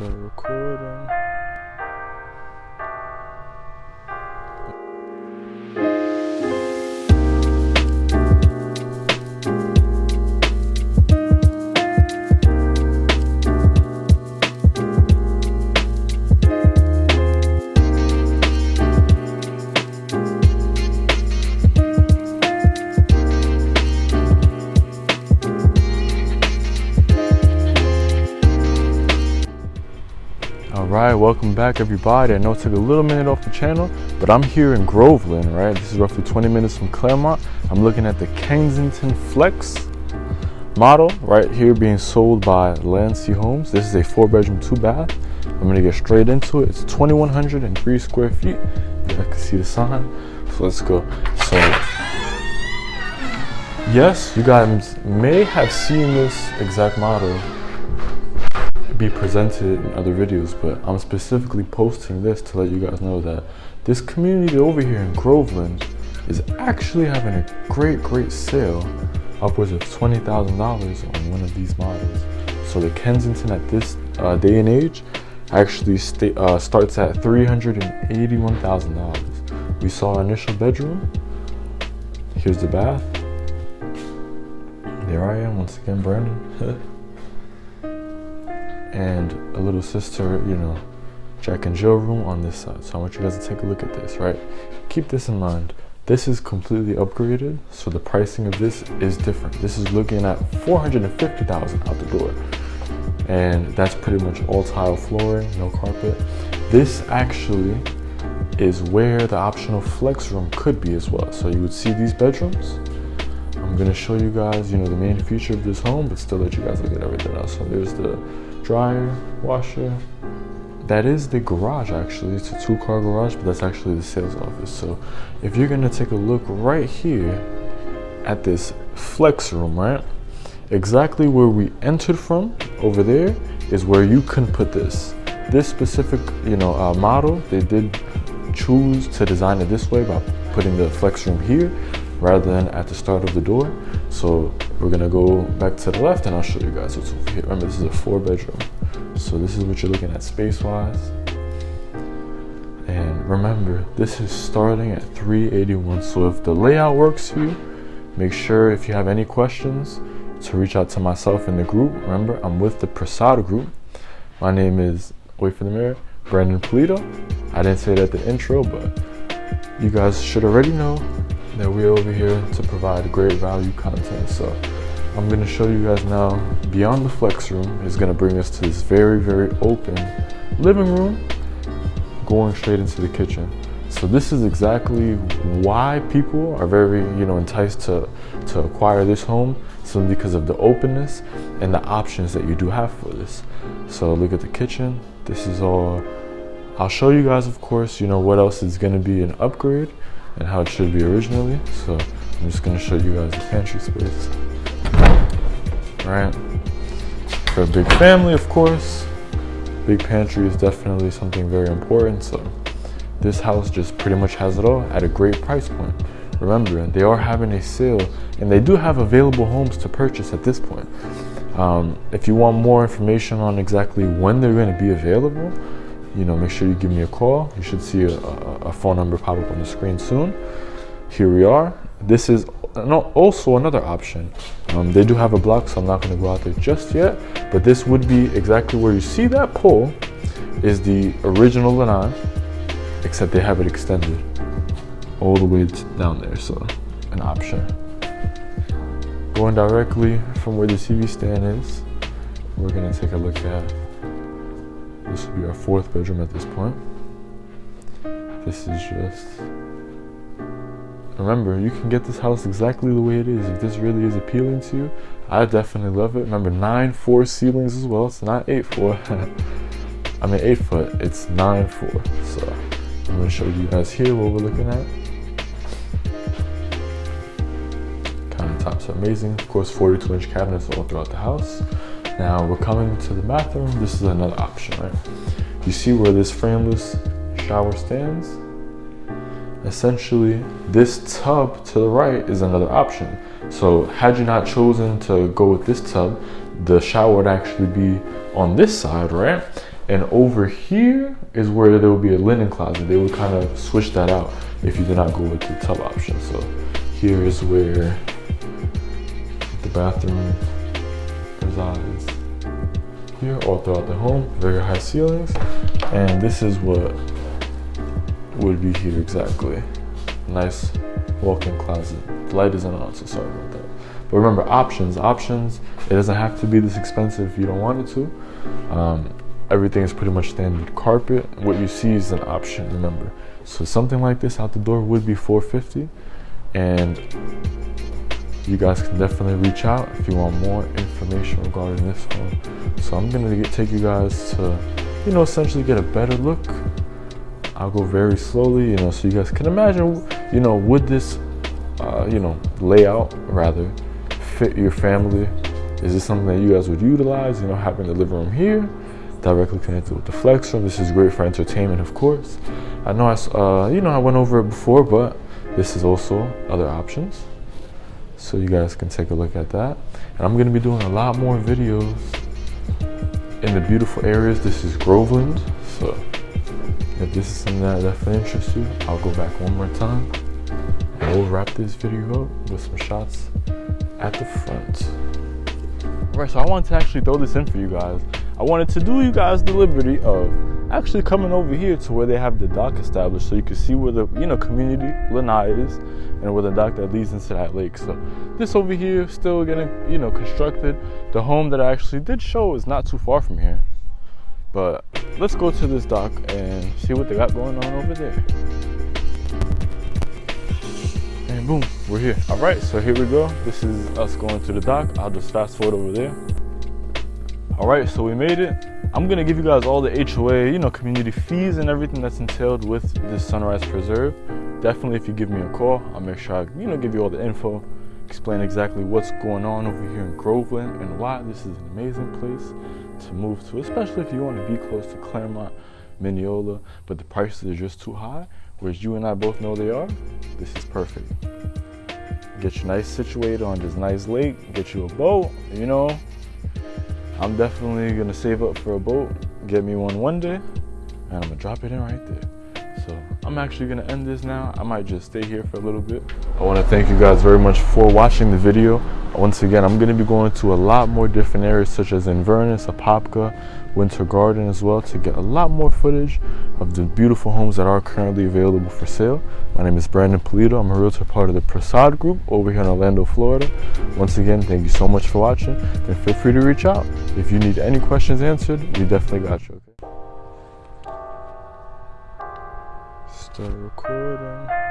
start recording. Right, welcome back, everybody. I know it took a little minute off the channel, but I'm here in Groveland, right? This is roughly 20 minutes from Clermont. I'm looking at the Kensington Flex model right here being sold by Landsea Homes. This is a four bedroom, two bath. I'm gonna get straight into it. It's 2,103 square feet. Guys can see the sign. So let's go. So, yes, you guys may have seen this exact model be presented in other videos, but I'm specifically posting this to let you guys know that this community over here in Groveland is actually having a great, great sale, upwards of $20,000 on one of these models. So the Kensington at this uh, day and age actually uh, starts at $381,000. We saw our initial bedroom. Here's the bath. There I am once again, Brandon. and a little sister, you know, Jack and Jill room on this side. So I want you guys to take a look at this, right? Keep this in mind. This is completely upgraded, so the pricing of this is different. This is looking at 450,000 out the door. And that's pretty much all tile flooring, no carpet. This actually is where the optional flex room could be as well. So you would see these bedrooms. I'm gonna show you guys, you know, the main feature of this home, but still let you guys look at everything else. So there's the dryer, washer. That is the garage actually. It's a two car garage, but that's actually the sales office. So if you're gonna take a look right here at this flex room, right? Exactly where we entered from over there is where you can put this. This specific, you know, uh, model, they did choose to design it this way by putting the flex room here rather than at the start of the door. So we're gonna go back to the left and I'll show you guys what's over here. Remember, this is a four bedroom. So this is what you're looking at space wise. And remember, this is starting at 381. So if the layout works for you, make sure if you have any questions to reach out to myself in the group. Remember, I'm with the Prasada group. My name is, wait for the mirror, Brandon Polito. I didn't say that at the intro, but you guys should already know that we're over here to provide great value content. So I'm gonna show you guys now beyond the flex room is gonna bring us to this very, very open living room going straight into the kitchen. So this is exactly why people are very, you know, enticed to, to acquire this home simply because of the openness and the options that you do have for this. So look at the kitchen. This is all, I'll show you guys, of course, you know, what else is gonna be an upgrade and how it should be originally. So I'm just gonna show you guys the pantry space. Right. For a big family, of course, big pantry is definitely something very important. So this house just pretty much has it all at a great price point. Remember, they are having a sale and they do have available homes to purchase at this point. Um, if you want more information on exactly when they're going to be available, you know, make sure you give me a call. You should see a, a, phone number pop up on the screen soon. Here we are. This is no, also another option. Um, they do have a block, so I'm not going to go out there just yet. But this would be exactly where you see that pole is the original lanai, except they have it extended all the way down there. So an option. Going directly from where the TV stand is, we're going to take a look at this will be our fourth bedroom at this point. This is just. Remember, you can get this house exactly the way it is. If this really is appealing to you, I definitely love it. Remember, 9 4 ceilings as well. It's not 8 4. I mean, 8 foot. It's 9 4. So, I'm going to show you guys here what we're looking at. Countertops are amazing. Of course, 42 inch cabinets all throughout the house. Now we're coming to the bathroom. This is another option, right? You see where this frameless shower stands? Essentially, this tub to the right is another option. So had you not chosen to go with this tub, the shower would actually be on this side, right? And over here is where there would be a linen closet. They would kind of switch that out if you did not go with the tub option. So here is where the bathroom resides here all throughout the home, very high ceilings. And this is what would be here exactly. Nice walk-in closet. The light isn't on, so sorry about that. But remember, options, options, it doesn't have to be this expensive if you don't want it to. Um, everything is pretty much standard carpet. What you see is an option, remember. So something like this out the door would be 450 and you guys can definitely reach out if you want more information regarding this home. So I'm gonna get, take you guys to, you know, essentially get a better look. I'll go very slowly, you know, so you guys can imagine, you know, would this, uh, you know, layout rather fit your family? Is this something that you guys would utilize? You know, having the living room here, directly connected with the flex room. This is great for entertainment, of course. I know I, uh, you know, I went over it before, but this is also other options so you guys can take a look at that. And I'm gonna be doing a lot more videos in the beautiful areas. This is Groveland, so if this is something that definitely interests you, I'll go back one more time and we'll wrap this video up with some shots at the front. All right, so I wanted to actually throw this in for you guys. I wanted to do you guys the liberty of actually coming over here to where they have the dock established so you can see where the you know community lanai is and where the dock that leads into that lake. So this over here still getting you know constructed. The home that i actually did show is not too far from here. But let's go to this dock and see what they got going on over there. And boom we're here. All right so here we go. This is us going to the dock. I'll just fast forward over there all right so we made it. I'm gonna give you guys all the hoa you know community fees and everything that's entailed with this sunrise preserve. Definitely if you give me a call i'll make sure i you know give you all the info explain exactly what's going on over here in groveland and why this is an amazing place to move to especially if you want to be close to clermont minneola. But the prices are just too high whereas you and i both know they are. This is perfect. Get you nice situated on this nice lake get you a boat you know I'm definitely gonna save up for a boat, get me one one day, and I'm gonna drop it in right there. So I'm actually gonna end this now. I might just stay here for a little bit. I wanna thank you guys very much for watching the video. Once again, I'm gonna be going to a lot more different areas such as Inverness, Apopka, Winter Garden as well to get a lot more footage of the beautiful homes that are currently available for sale. My name is Brandon Polito. I'm a realtor part of the Prasad Group over here in Orlando, Florida. Once again, thank you so much for watching and feel free to reach out. If you need any questions answered, we definitely got you, okay? Start recording.